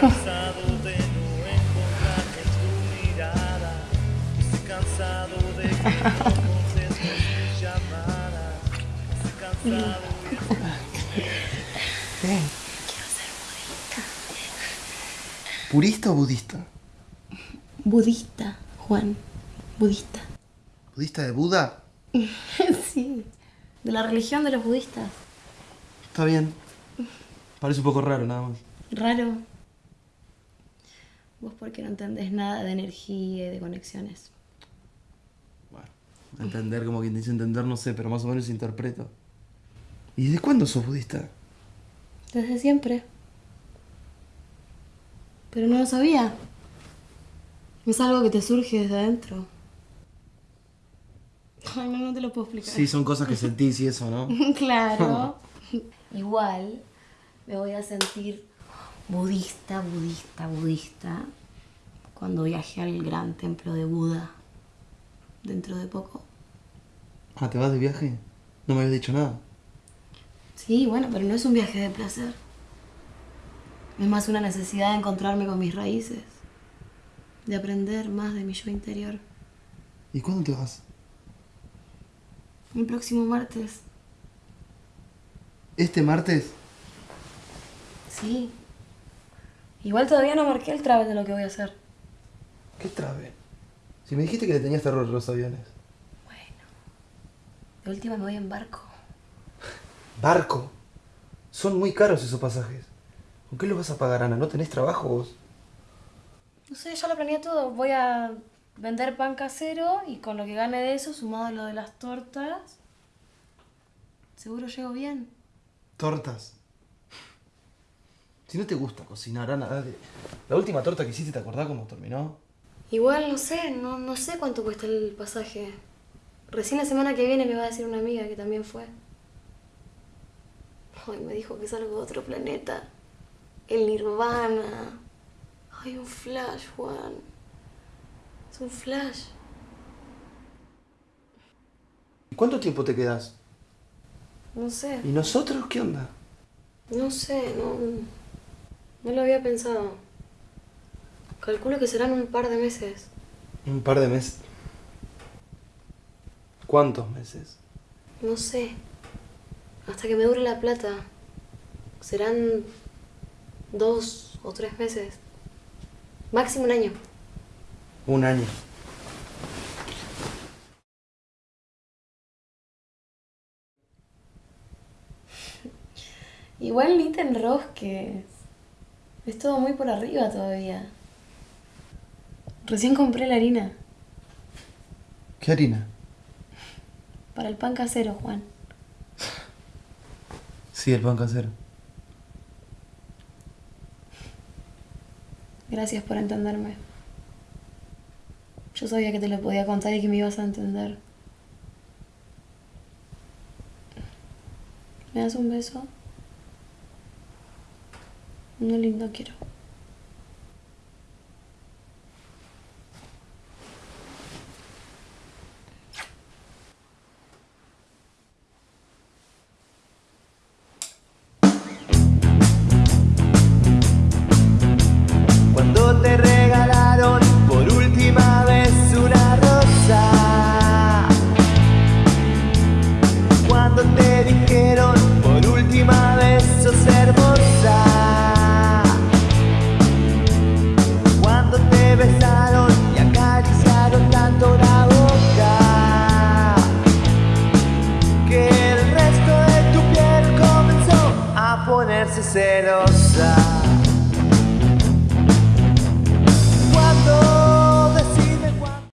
Cansado de llamadas. Estoy cansado de ¿Purista o budista? Budista, Juan. Budista. ¿Budista de Buda? sí. De la religión de los budistas. Está bien. Parece un poco raro nada más. Raro. Vos porque no entendés nada de energía y de conexiones. Entender como quien dice entender, no sé, pero más o menos interpreto. ¿Y desde cuándo sos budista? Desde siempre. Pero no lo sabía. Es algo que te surge desde adentro. Ay, no, no te lo puedo explicar. Sí, son cosas que sentís y eso, ¿no? claro. Igual me voy a sentir budista, budista, budista cuando viaje al gran templo de Buda dentro de poco. Ah, ¿te vas de viaje? No me habías dicho nada. Sí, bueno, pero no es un viaje de placer. Es más una necesidad de encontrarme con mis raíces, de aprender más de mi yo interior. ¿Y cuándo te vas? El próximo martes. ¿Este martes? Sí. Igual todavía no marqué el travel de lo que voy a hacer. ¿Qué trabe? Si me dijiste que le tenías terror a los aviones. Bueno. De última me voy en barco. Barco. Son muy caros esos pasajes. ¿Con qué los vas a pagar, Ana? ¿No tenés trabajo vos? No sé, ya lo planeé todo. Voy a vender pan casero y con lo que gane de eso, sumado a lo de las tortas, seguro llego bien. Tortas. Si no te gusta cocinar, Ana, dale. La última torta que hiciste, ¿te acordás cómo terminó? Igual no sé, no, no sé cuánto cuesta el pasaje. Recién la semana que viene me va a decir una amiga que también fue. Ay, me dijo que es algo de otro planeta. El nirvana. Ay, un flash, Juan. Es un flash. ¿Y cuánto tiempo te quedas? No sé, ¿Y nosotros qué onda? no sé, no, no lo había pensado. Calculo que serán un par de meses. Un par de meses. ¿Cuántos meses? No sé. Hasta que me dure la plata. Serán dos o tres meses. Máximo un año. Un año. Igual ni te enrosques. Es todo muy por arriba todavía. Recién compré la harina. ¿Qué harina? Para el pan casero, Juan. Sí, el pan casero. Gracias por entenderme. Yo sabía que te lo podía contar y que me ibas a entender. ¿Me das un beso? Uno lindo quiero. ponerse celosa.